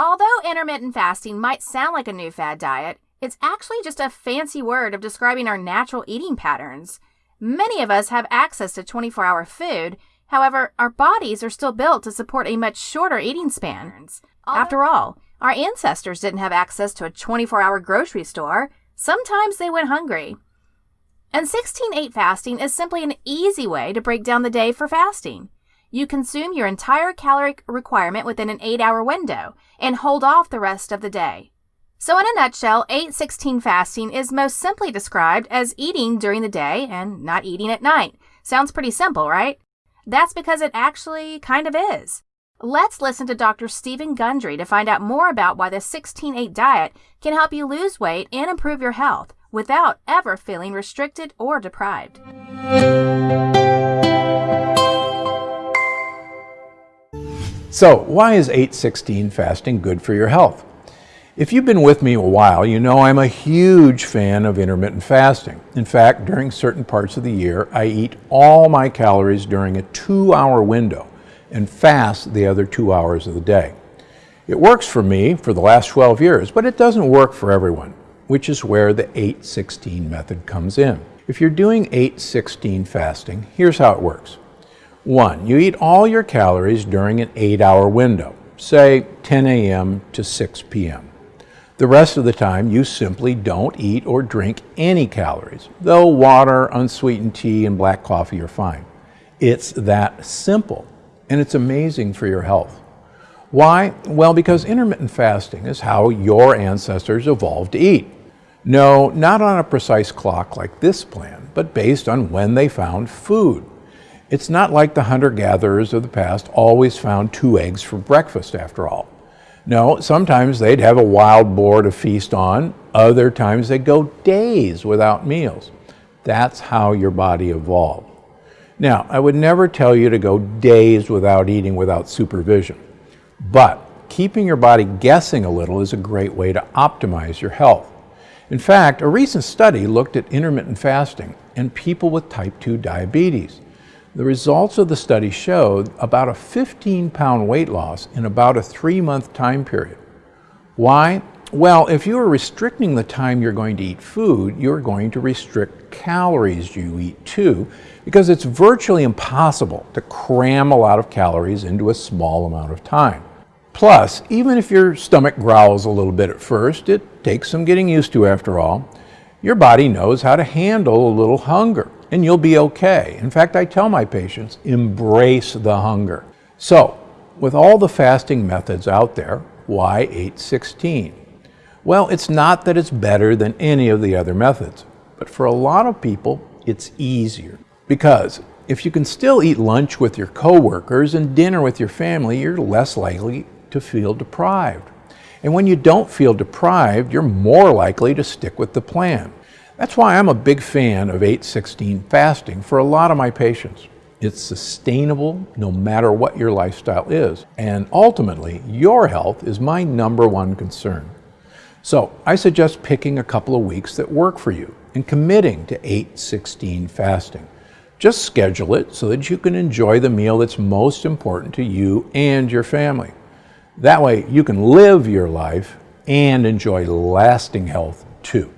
Although intermittent fasting might sound like a new fad diet, it's actually just a fancy word of describing our natural eating patterns. Many of us have access to 24 hour food, however, our bodies are still built to support a much shorter eating span. After all, our ancestors didn't have access to a 24 hour grocery store. Sometimes they went hungry. And 16 8 fasting is simply an easy way to break down the day for fasting. You consume your entire caloric requirement within an 8 hour window and hold off the rest of the day. So, in a nutshell, 816 fasting is most simply described as eating during the day and not eating at night. Sounds pretty simple, right? That's because it actually kind of is. Let's listen to Dr. Stephen Gundry to find out more about why the 16 8 diet can help you lose weight and improve your health without ever feeling restricted or deprived. So, why is 816 fasting good for your health? If you've been with me a while, you know I'm a huge fan of intermittent fasting. In fact, during certain parts of the year, I eat all my calories during a two hour window and fast the other two hours of the day. It works for me for the last 12 years, but it doesn't work for everyone, which is where the 816 method comes in. If you're doing 816 fasting, here's how it works. One, you eat all your calories during an eight hour window, say 10 a.m. to 6 p.m. The rest of the time, you simply don't eat or drink any calories, though water, unsweetened tea, and black coffee are fine. It's that simple, and it's amazing for your health. Why? Well, because intermittent fasting is how your ancestors evolved to eat. No, not on a precise clock like this plan, but based on when they found food. It's not like the hunter-gatherers of the past always found two eggs for breakfast, after all. No, sometimes they'd have a wild boar to feast on. Other times they'd go days without meals. That's how your body evolved. Now, I would never tell you to go days without eating without supervision. But keeping your body guessing a little is a great way to optimize your health. In fact, a recent study looked at intermittent fasting in people with type 2 diabetes. The results of the study showed about a 15 pound weight loss in about a three month time period. Why? Well, if you are restricting the time you're going to eat food, you're going to restrict calories you eat too, because it's virtually impossible to cram a lot of calories into a small amount of time. Plus, even if your stomach growls a little bit at first, it takes some getting used to after all, your body knows how to handle a little hunger and you'll be okay. In fact, I tell my patients, embrace the hunger. So, with all the fasting methods out there, why 816? Well, it's not that it's better than any of the other methods, but for a lot of people, it's easier. Because if you can still eat lunch with your coworkers and dinner with your family, you're less likely to feel deprived. And when you don't feel deprived, you're more likely to stick with the plan. That's why I'm a big fan of 816 fasting for a lot of my patients. It's sustainable no matter what your lifestyle is. And ultimately, your health is my number one concern. So I suggest picking a couple of weeks that work for you and committing to 816 fasting. Just schedule it so that you can enjoy the meal that's most important to you and your family. That way you can live your life and enjoy lasting health too.